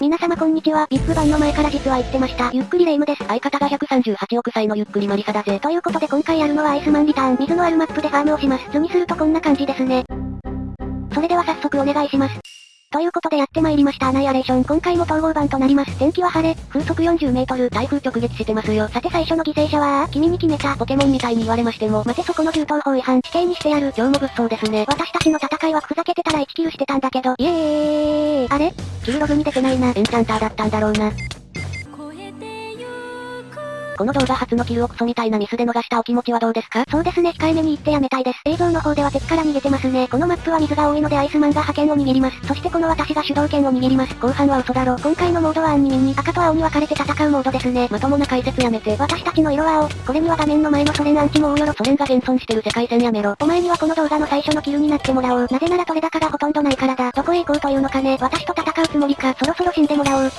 皆様こんにちは。ビッグバンの前から実は言ってました。ゆっくりレ夢ムです。相方が138億歳のゆっくりマリサだぜ。ということで今回やるのはアイスマンリターン。水のあるマップでファームをします。図にするとこんな感じですね。それでは早速お願いします。ということでやってまいりましたアナイアレーション。今回も統合版となります。天気は晴れ、風速40メートル、台風直撃してますよ。さて最初の犠牲者は、君に決めた。ポケモンみたいに言われましても、待てそこの銃刀法違反、死刑にしてやる。今日も物騒ですね。私たちの戦いはふざけてたら1キルしてたんだけど、イエーイあれ？キルログに出てないな。エンチャンターだったんだろうな。この動画初のキルをクソみたいなミスで逃したお気持ちはどうですか？そうですね控えめに言ってやめたいです。映像の方では敵から逃げてますね。このマップは水が多いのでアイスマンが覇権を握ります。そしてこの私が主導権を握ります。後半は嘘だろ。今回のモードはアンニミンに赤と青に分かれて戦うモードですね。まともな解説やめて。私たちの色は青。これには画面の前のソ連アンチも大よろ。ソ連が現存してる世界線やめろ。お前にはこの動画の最初のキルになってもらおう。なぜなら取れ高がほとんどないからだ。どこへ行こうというのかね。私と戦うつもりか。そろそろ死んでもらおう。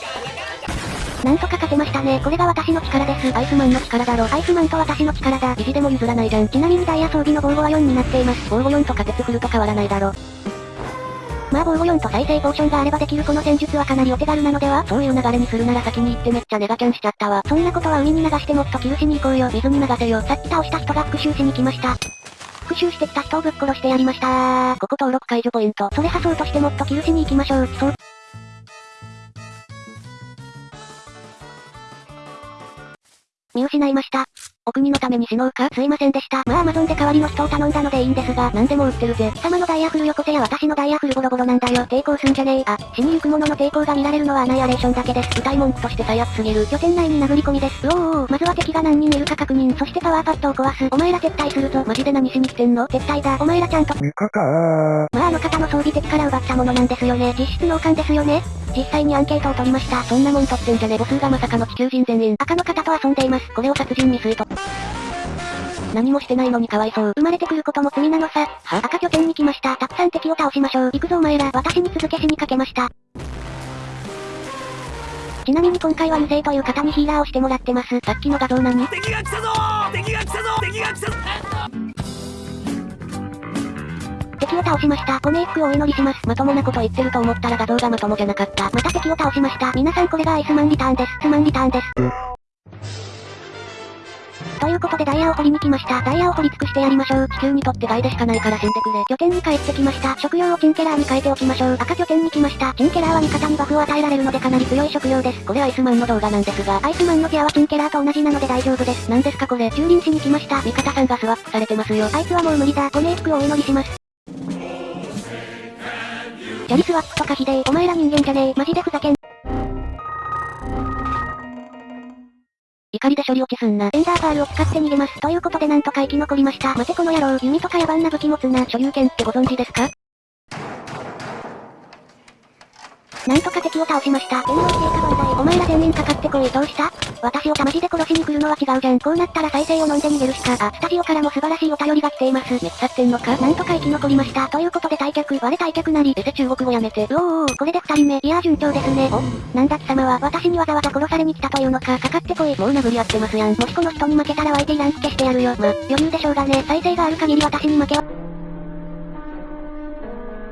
なんとか勝てましたね。これが私の力です。アイスマンの力だろ。アイスマンと私の力だ。意地でも譲らないじゃん。ちなみにダイヤ装備の防護は4になっています。防護4とか鉄フルと変わらないだろ。まあ防護4と再生ポーションがあればできるこの戦術はかなりお手軽なのではそういう流れにするなら先に行ってめっちゃネガキャンしちゃったわ。そんなことは海に流してもっとキルしに行こうよ。水に流せよ。さっき倒した人が復讐しに来ました。復讐してきた人をぶっ殺してやりましたここ登録解除ポイント。それ破そうとしてもっとキルしに行きましょう。そう。見失いました。お国のために死のうか？すいませんでした。まあアマゾンで代わりの人を頼んだのでいいんですが、何でも売ってるぜ。貴様のダイヤフルよこせや私のダイヤフルボロボロなんだよ。抵抗すんじゃねえ。あ、死にゆく者の抵抗が見られるのはアナイアレーションだけです。歌い文句として最悪すぎる。拠点内に殴り込みです。うおーおーまずは敵が何人いるか確認。そしてパワーパッドを壊す。お前ら撤退するぞ。マジで何しに来てんの？撤退だ。お前らちゃんと。味方まああの方の装備敵から奪ったものなんですよね。実質脳幹ですよね。実際にアンケートを取りました。そんなもん取ってんじゃね母数がまさかの地球人全員。赤の方と遊んでいます。これを殺人未遂と。何もしてないのにかわいそう。生まれてくることも罪なのさ。は？赤拠点に来ました。たくさん敵を倒しましょう。行くぞお前ら。私に続けしにかけました。ちなみに今回は油性という方にヒーラーをしてもらってます。さっきの画像何？敵が来たぞ敵が来たぞ敵が来たぞ敵を倒しました。ご冥福をお祈りします。まともなこと言ってると思ったら画像がまともじゃなかった。また敵を倒しました。皆さんこれがアイスマンリターンです。スマンリターンです。ということでダイヤを掘りに来ました。ダイヤを掘り尽くしてやりましょう。地球にとって害でしかないから死んでくれ。拠点に帰ってきました。食料をチンケラーに変えておきましょう。赤拠点に来ました。チンケラーは味方にバフを与えられるのでかなり強い食料です。これアイスマンの動画なんですが、アイスマンのギアはチンケラーと同じなので大丈夫です。何ですかこれ？駐輪しに来ました。味方さんがスワップされてますよ。あいつはもう無理だ。ご冥福をお祈りします。チャリスワップとかひでえ。お前ら人間じゃねえ。マジでふざけん。怒りで処理落ちすんな。エンダーパールを使って逃げます。ということでなんとか生き残りました。待てこの野郎。弓とか野蛮な武器持つな。所有権ってご存知ですか？なんとか敵を倒しました。天皇陛下万歳。お前ら全員かかってこい。どうした？私をたまじで殺しに来るのは違うじゃん。こうなったら再生を飲んで逃げるしか。あ、スタジオからも素晴らしいお便りが来ています。めっちゃってんのか？なんとか生き残りました。ということで退却。我退却なり。えせ中国語やめて。うおーおー、これで二人目。いやー順調ですね。おなんだ貴様は私にわざわざ殺されに来たというのか。かかってこい。もう殴り合ってますやん。もしこの人に負けたら相手イラン付けしてやるよ。ま、余裕でしょうがね。再生がある限り私に負けは。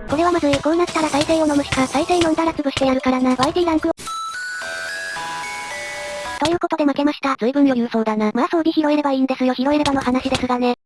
これはまずい。こうなったら再生を飲むしか。再生飲んだら潰してやるからな。YT ランクを。ということで負けました。随分余裕そうだな。まあ装備拾えればいいんですよ。拾えればの話ですがね。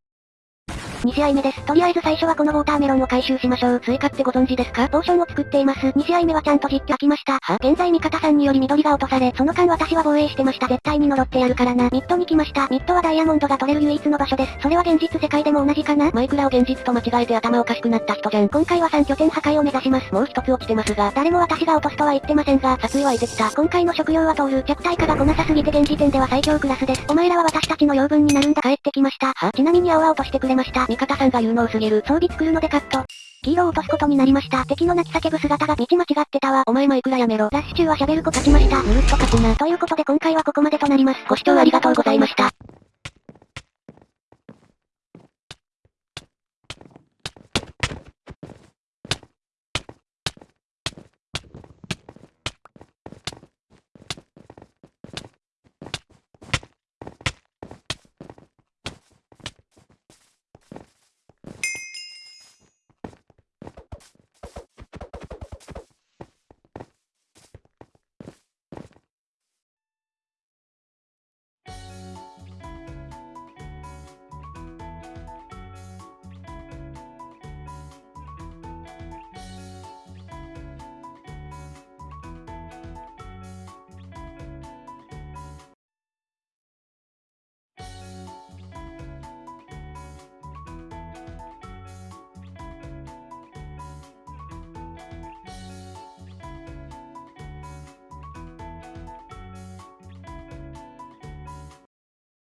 2試合目です。とりあえず最初はこのウォーターメロンを回収しましょう。追加ってご存知ですか？ポーションを作っています。2試合目はちゃんと実況来ました。は？現在味方さんにより緑が落とされ、その間私は防衛してました。絶対に呪ってやるからな。ミッドに来ました。ミッドはダイヤモンドが取れる唯一の場所です。それは現実世界でも同じかな？マイクラを現実と間違えて頭おかしくなった人じゃん。今回は3拠点破壊を目指します。もう一つ落ちてますが、誰も私が落とすとは言ってませんが、殺意はいてきた。今回の食料は通る。弱体化が来なさすぎて現時点では最強クラスです。お前らは私たちの養分になるんだ。帰ってきました。はちなみに青々としてくれました。味方さんが有能すぎる。装備作るのでカット。黄色を落とすことになりました。敵の泣き叫ぶ姿が道間違ってたわ。お前もいくらやめろ。ラッシュ中は喋る子勝ちました。ぬるっと勝つな。ということで今回はここまでとなります。ご視聴ありがとうございました。